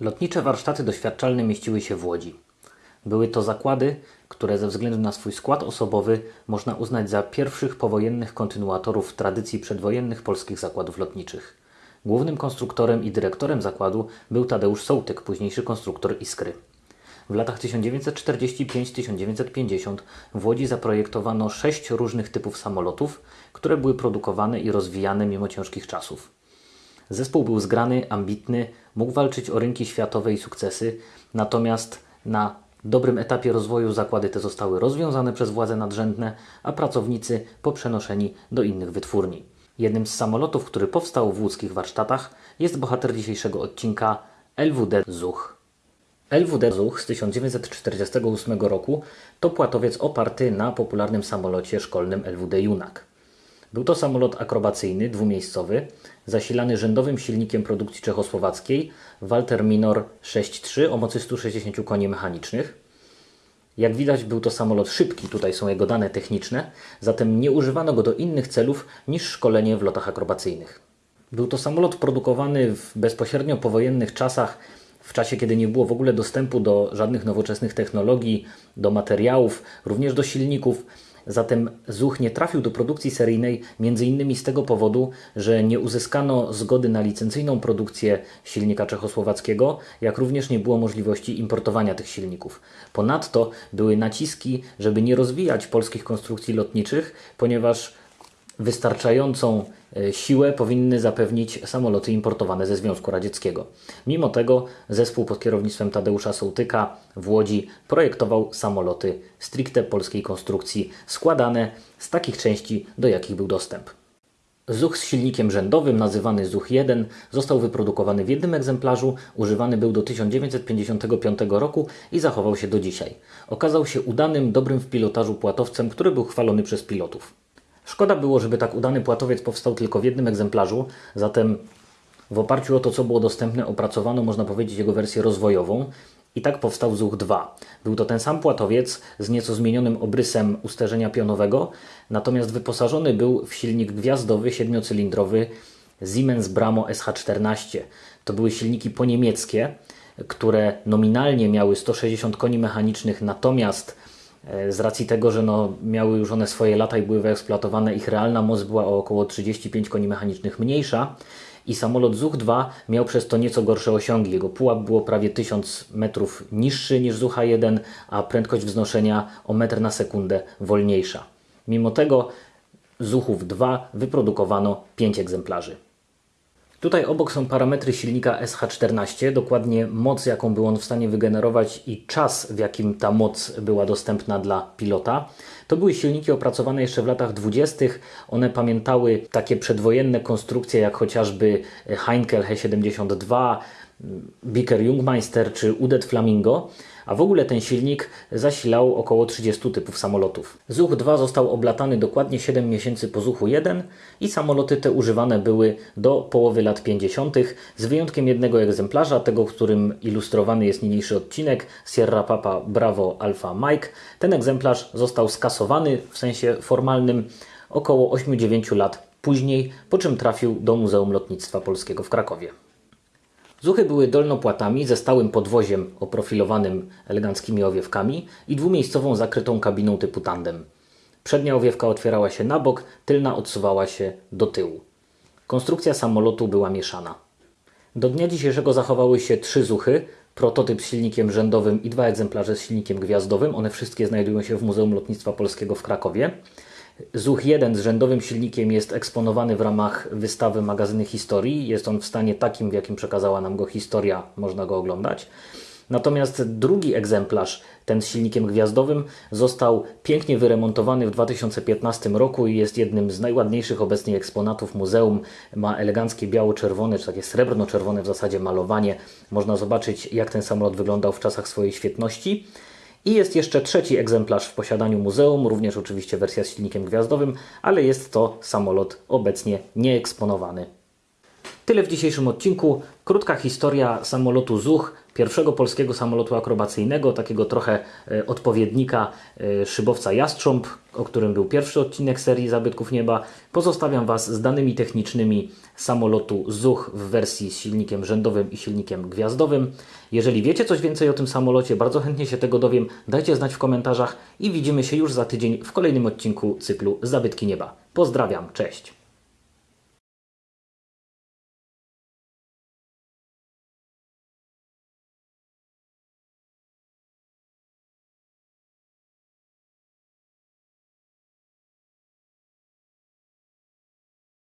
Lotnicze warsztaty doświadczalne mieściły się w Łodzi. Były to zakłady, które ze względu na swój skład osobowy można uznać za pierwszych powojennych kontynuatorów tradycji przedwojennych polskich zakładów lotniczych. Głównym konstruktorem i dyrektorem zakładu był Tadeusz Sołtyk, późniejszy konstruktor Iskry. W latach 1945-1950 w Łodzi zaprojektowano sześć różnych typów samolotów, które były produkowane i rozwijane mimo ciężkich czasów. Zespół był zgrany, ambitny, mógł walczyć o rynki światowe i sukcesy, natomiast na dobrym etapie rozwoju zakłady te zostały rozwiązane przez władze nadrzędne, a pracownicy poprzenoszeni do innych wytwórni. Jednym z samolotów, który powstał w łódzkich warsztatach jest bohater dzisiejszego odcinka LWD Zuch. LWD Zuch z 1948 roku to płatowiec oparty na popularnym samolocie szkolnym LWD Junak. Był to samolot akrobacyjny, dwumiejscowy, zasilany rzędowym silnikiem produkcji czechosłowackiej Walter Minor 6.3 o mocy 160 koni mechanicznych. Jak widać był to samolot szybki, tutaj są jego dane techniczne, zatem nie używano go do innych celów niż szkolenie w lotach akrobacyjnych. Był to samolot produkowany w bezpośrednio powojennych czasach, w czasie kiedy nie było w ogóle dostępu do żadnych nowoczesnych technologii, do materiałów, również do silników. Zatem ZUCH nie trafił do produkcji seryjnej m.in. z tego powodu, że nie uzyskano zgody na licencyjną produkcję silnika czechosłowackiego, jak również nie było możliwości importowania tych silników. Ponadto były naciski, żeby nie rozwijać polskich konstrukcji lotniczych, ponieważ wystarczającą e, siłę powinny zapewnić samoloty importowane ze Związku Radzieckiego. Mimo tego zespół pod kierownictwem Tadeusza Sołtyka w Łodzi projektował samoloty stricte polskiej konstrukcji, składane z takich części, do jakich był dostęp. Zuch z silnikiem rzędowym, nazywany Zuch 1, został wyprodukowany w jednym egzemplarzu, używany był do 1955 roku i zachował się do dzisiaj. Okazał się udanym, dobrym w pilotażu płatowcem, który był chwalony przez pilotów. Szkoda było, żeby tak udany płatowiec powstał tylko w jednym egzemplarzu, zatem w oparciu o to, co było dostępne, opracowano, można powiedzieć, jego wersję rozwojową i tak powstał ZUCH 2. Był to ten sam płatowiec z nieco zmienionym obrysem usterzenia pionowego, natomiast wyposażony był w silnik gwiazdowy, siedmiocylindrowy Siemens Bramo SH14. To były silniki poniemieckie, które nominalnie miały 160 koni mechanicznych, natomiast z racji tego, że no, miały już one swoje lata i były wyeksploatowane, ich realna moc była o około 35 koni mechanicznych mniejsza i samolot ZUH-2 miał przez to nieco gorsze osiągi. Jego pułap było prawie 1000 metrów niższy niż ZUH-1, a prędkość wznoszenia o metr na sekundę wolniejsza. Mimo tego ZUHów 2 wyprodukowano 5 egzemplarzy. Tutaj obok są parametry silnika SH14, dokładnie moc, jaką był on w stanie wygenerować i czas, w jakim ta moc była dostępna dla pilota. To były silniki opracowane jeszcze w latach 20. One pamiętały takie przedwojenne konstrukcje, jak chociażby Heinkel He72, Biker Jungmeister czy Udet Flamingo a w ogóle ten silnik zasilał około 30 typów samolotów. ZUH-2 został oblatany dokładnie 7 miesięcy po ZUH-1 i samoloty te używane były do połowy lat 50., z wyjątkiem jednego egzemplarza, tego, którym ilustrowany jest niniejszy odcinek Sierra Papa Bravo Alpha Mike. Ten egzemplarz został skasowany w sensie formalnym około 8-9 lat później, po czym trafił do Muzeum Lotnictwa Polskiego w Krakowie. Zuchy były dolnopłatami ze stałym podwoziem oprofilowanym eleganckimi owiewkami i dwumiejscową zakrytą kabiną typu tandem. Przednia owiewka otwierała się na bok, tylna odsuwała się do tyłu. Konstrukcja samolotu była mieszana. Do dnia dzisiejszego zachowały się trzy zuchy, prototyp z silnikiem rzędowym i dwa egzemplarze z silnikiem gwiazdowym. One wszystkie znajdują się w Muzeum Lotnictwa Polskiego w Krakowie. ZUH 1 z rzędowym silnikiem jest eksponowany w ramach wystawy magazyny historii. Jest on w stanie takim, w jakim przekazała nam go historia, można go oglądać. Natomiast drugi egzemplarz, ten z silnikiem gwiazdowym, został pięknie wyremontowany w 2015 roku i jest jednym z najładniejszych obecnie eksponatów muzeum. Ma eleganckie biało-czerwone, czy takie srebrno-czerwone w zasadzie malowanie. Można zobaczyć, jak ten samolot wyglądał w czasach swojej świetności. I jest jeszcze trzeci egzemplarz w posiadaniu muzeum, również oczywiście wersja z silnikiem gwiazdowym, ale jest to samolot obecnie nieeksponowany. Tyle w dzisiejszym odcinku. Krótka historia samolotu ZUCH, pierwszego polskiego samolotu akrobacyjnego, takiego trochę e, odpowiednika e, szybowca Jastrząb, o którym był pierwszy odcinek serii Zabytków Nieba. Pozostawiam Was z danymi technicznymi samolotu ZUCH w wersji z silnikiem rzędowym i silnikiem gwiazdowym. Jeżeli wiecie coś więcej o tym samolocie, bardzo chętnie się tego dowiem. Dajcie znać w komentarzach i widzimy się już za tydzień w kolejnym odcinku cyklu Zabytki Nieba. Pozdrawiam, cześć!